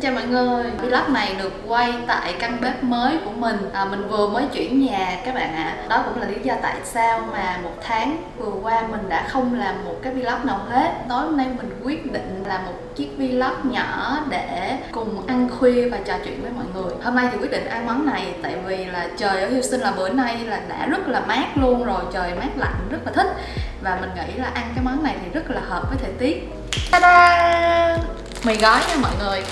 Xin chào mọi người. Vlog này được quay tại căn bếp mới của mình. À, Mình vừa mới chuyển nhà các bạn ạ. À. Đó cũng là lý do tại sao mà một tháng vừa qua mình đã không làm một cái vlog nào hết. Tối hôm nay mình quyết định làm một chiếc vlog nhỏ để cùng ăn khuya và trò chuyện với mọi người. Hôm nay thì quyết định ăn món này tại vì là trời ở Houston là bữa nay là đã rất là mát luôn rồi. Trời mát lạnh rất là thích. Và mình nghĩ là ăn cái món này thì rất là hợp với thời tiết. Ta-da! Mì gói nha mọi người.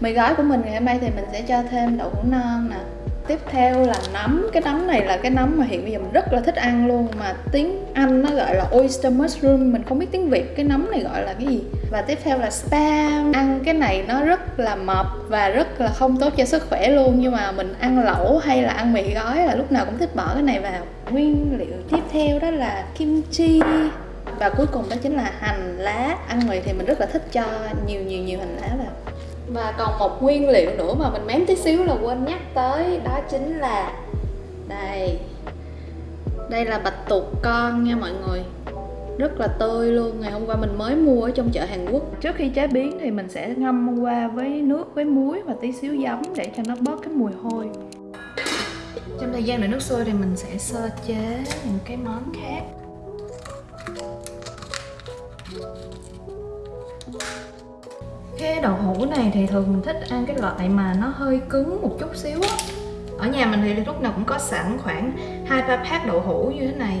Mì gói của mình ngày hôm nay thì mình sẽ cho thêm đậu hũ non nè. Tiếp theo là nấm. Cái nấm này là cái nấm mà hiện bây giờ mình rất là thích ăn luôn, Mà tiếng Anh nó gọi là oyster mushroom. Mình không biết tiếng Việt cái nấm này gọi là cái gì. Và tiếp theo là spam. Ăn cái này nó rất là mập Và rất là không tốt cho sức khỏe luôn. Nhưng mà mình ăn lẩu hay là ăn mì gói là lúc nào cũng thích bỏ cái này vào. Nguyên liệu tiếp theo đó là kim chi và cuối cùng đó chính là hành lá. Ăn mì thì mình rất là thích cho nhiều nhiều nhiều hành lá vào và còn một nguyên liệu nữa mà mình mém tí xíu là quên nhắc tới, đó chính là đây. Đây là bạch tuộc con nha mọi người. Rất là tươi luôn, ngày hôm qua mình mới mua ở trong chợ Hàn Quốc. Trước khi chế biến thì mình sẽ ngâm qua với nước với muối và tí xíu giấm để cho nó bớt cái mùi hôi. Trong thời gian đợi nước sôi thì mình sẽ sơ chế những cái món khác cái đậu hũ này thì thường mình thích ăn cái loại mà nó hơi cứng một chút xíu á. Ở nhà mình thì lúc nào cũng có sẵn khoảng hai ba pack đậu hũ như thế này.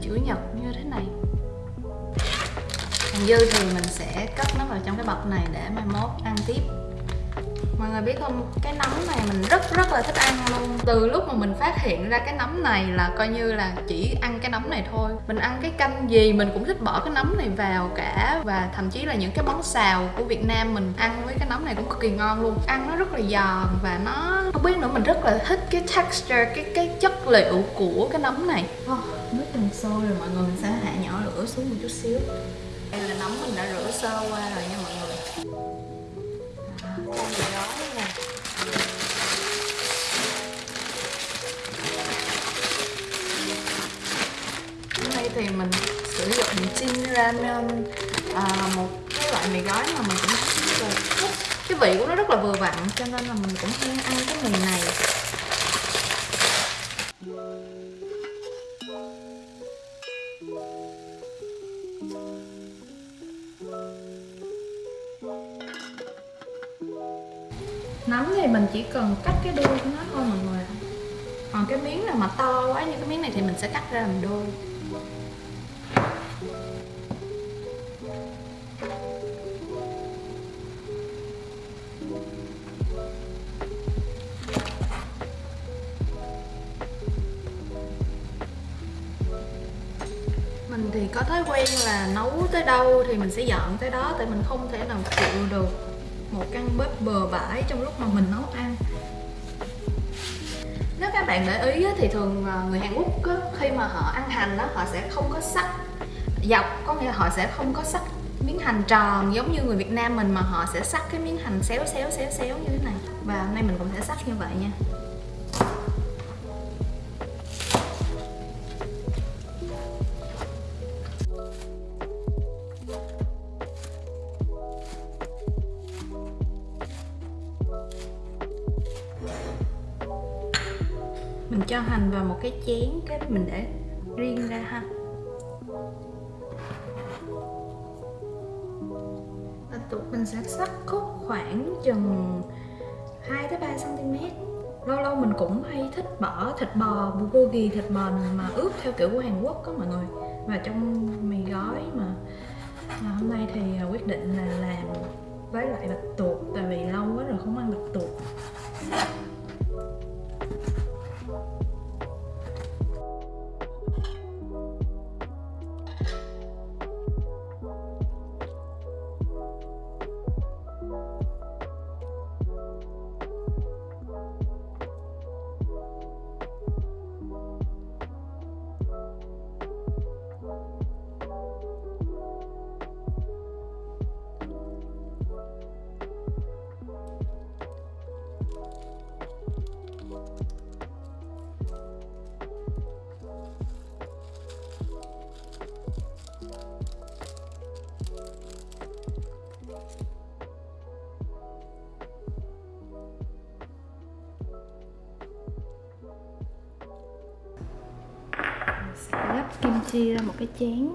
Chữ nhật như thế này. Còn dư thì mình sẽ cất nó vào trong cái bọc này để mai mốt ăn tiếp mọi người biết không cái nấm này mình rất rất là thích ăn luôn. Từ lúc mà mình phát hiện ra cái nấm này là coi như là chỉ ăn cái nấm này thôi. Mình ăn cái canh gì mình cũng thích bỏ cái nấm này vào cả. Và thậm chí là những cái món xào của Việt Nam mình ăn với cái nấm này cũng cực kỳ ngon luôn. Ăn nó rất là giòn và nó không biết nữa mình rất là thích cái texture cái cái chất liệu của cái nấm này. Oh, nước đang sôi rồi mọi người mình sẽ hạ nhỏ lửa xuống một chút xíu. Đây là nấm mình đã rửa sơ qua rồi nha mọi người nay thì mình sử dụng chin ramen à, một cái loại mì gói mà mình cũng rất là thích. Cái vị của nó rất là vừa vặn cho nên là mình cũng hay ăn cái mì này. Nấm thì mình chỉ cần cắt cái đuôi của nó thôi mọi người còn cái miếng nào mà to quá như cái miếng này thì mình sẽ cắt ra làm đôi mình thì có thói quen là nấu tới đâu thì mình sẽ dọn tới đó, tại mình không thể nào chịu được một căn bếp bờ bãi trong lúc mà mình nấu ăn. Nếu các bạn để ý thì thường à, người Hàn Quốc khi mà họ ăn hành đó họ sẽ không có sắc dọc, có nghĩa là họ sẽ không có sắc miếng hành tròn giống như người Việt Nam mình mà họ sẽ sắc cái miếng hành xéo xéo xéo xéo như thế này. Và hôm nay mình cũng sẽ sắc như vậy nha. Mình cho hành vào một cái chén cái mình để riêng ra ha. Và tụi mình sẽ sắc khúc khoảng chừng 2 tới 3 cm lâu lâu mình cũng hay thích bỏ thịt bò bulgogi thịt bò mà ướp theo kiểu của Hàn Quốc có mọi người. Và trong mì gói mà à, hôm nay thì à, quyết định là làm với lại bạch tuộc tại vì lâu quá rồi không ăn bạch tuộc. Chia ra một cái chén.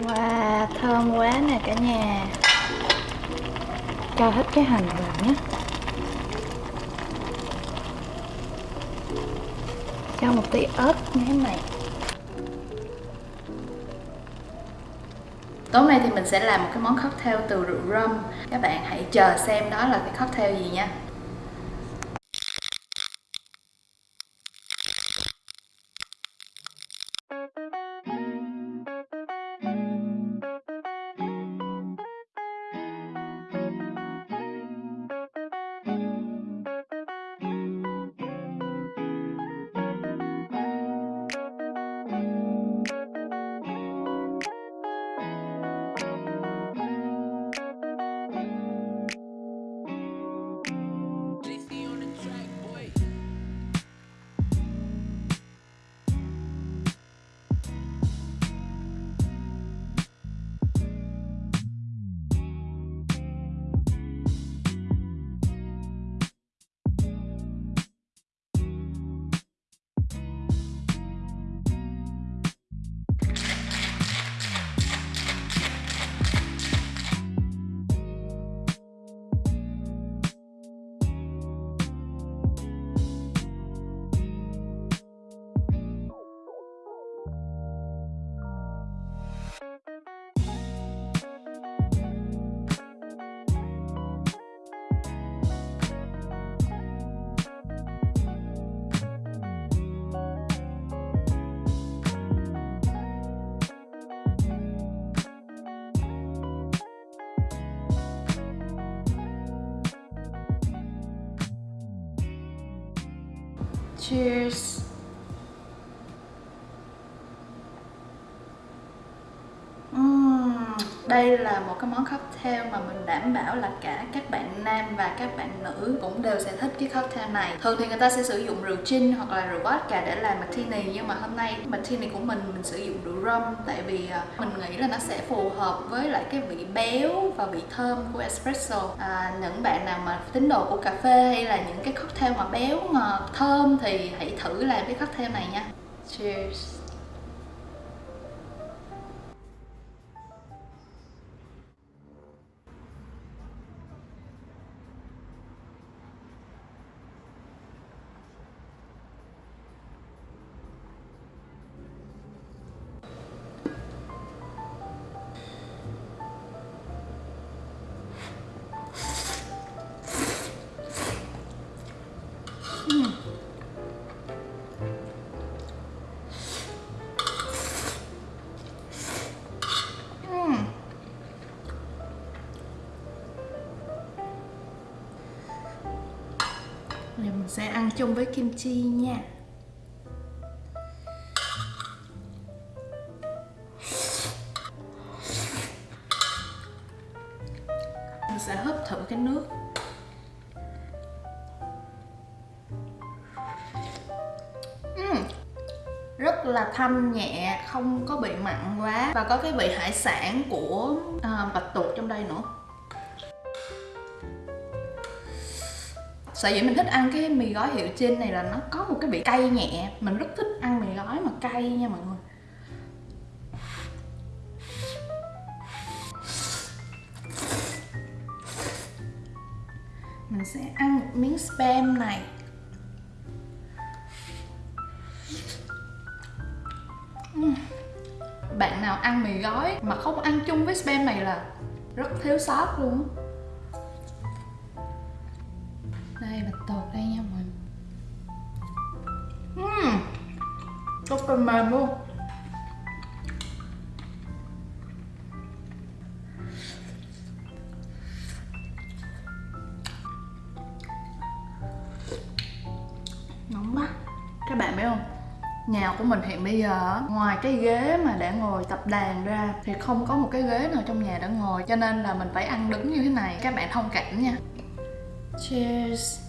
Wow, thơm quá nè cả nhà. Cho hết cái hành vào nhé. Cho một tí ớt như thế này. Tối nay thì mình sẽ làm một cái món cocktail từ rượu rum. Các bạn hãy chờ xem đó là cái cocktail gì nha. Cheers đây là một cái món cocktail mà mình đảm bảo là cả các bạn nam và các bạn nữ cũng đều sẽ thích cái cocktail này. Thường thì người ta sẽ sử dụng rượu gin hoặc là rượu vodka để làm martini Nhưng mà hôm nay martini của mình mình sử dụng rượu rum Tại vì à, mình nghĩ là nó sẽ phù hợp với lại cái vị béo và vị thơm của espresso. À, Những bạn nào mà tín đồ của cà phê hay là những cái cocktail mà béo ngọt thơm thì hãy thử làm cái cocktail này nha. Cheers. Sẽ ăn chung với kim chi nha. Mình sẽ hấp thử cái nước. Rất là thanh nhẹ không có bị mặn quá. Và có cái vị hải sản của à, bạch tuộc trong đây nữa. Sở dĩ mình thích ăn cái mì gói hiệu trên này là nó có một cái vị cay nhẹ. Mình rất thích ăn mì gói mà cay nha mọi người. Mình sẽ ăn một miếng spam này. Bạn nào ăn mì gói mà không ăn chung với spam này là rất thiếu sót luôn rất là mềm luôn nóng quá. Các bạn biết không? Nhà của mình hiện bây giờ ngoài cái ghế mà để ngồi tập đàn ra thì không có một cái ghế nào trong nhà để ngồi, cho nên là mình phải ăn đứng như thế này. Các bạn thông cảm nha. Cheers.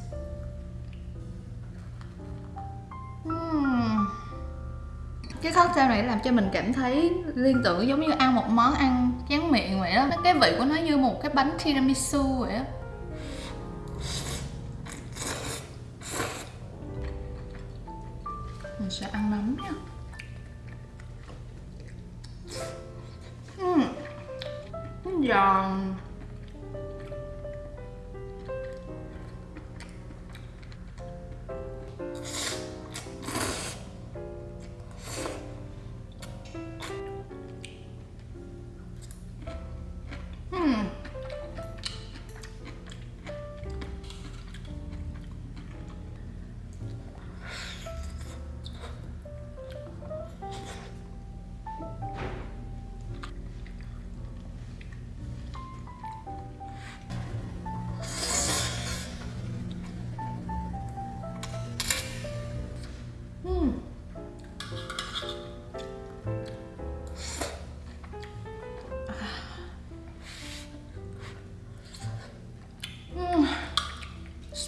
Cái cocktail này làm cho mình cảm thấy liên tưởng giống như ăn một món ăn chán miệng vậy đó. Cái vị của nó như một cái bánh tiramisu vậy á. Mình sẽ ăn nóng nha. Uhm. giòn.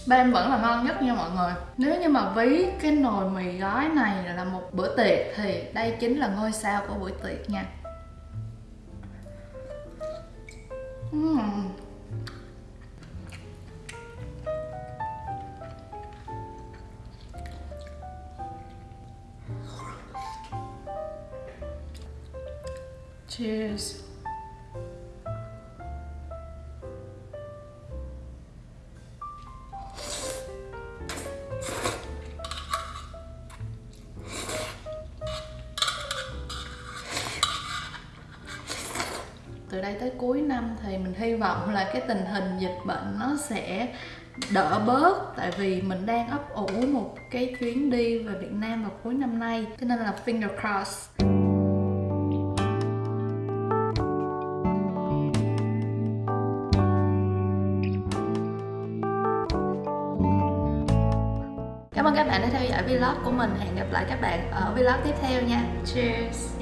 Spam vẫn là ngon nhất nha mọi người. Nếu như mà ví cái nồi mì gói này là một bữa tiệc Thì đây chính là ngôi sao của buổi tiệc nha. Uhm. Cheers. Thì mình hy vọng là cái tình hình dịch bệnh nó sẽ đỡ bớt, tại vì mình đang ấp ủ một cái chuyến đi về Việt Nam vào cuối năm nay, cho nên là finger cross Cảm ơn các bạn đã theo dõi vlog của mình. Hẹn gặp lại các bạn ở vlog tiếp theo nha. Cheers!